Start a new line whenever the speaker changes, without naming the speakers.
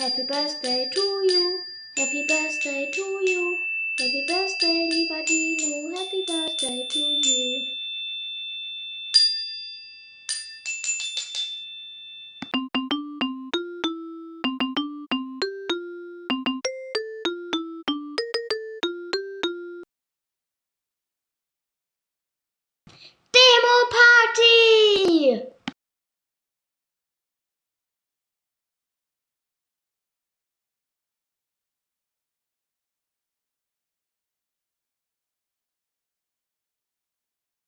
Happy birthday to you. Happy birthday to you. Happy birthday, lieber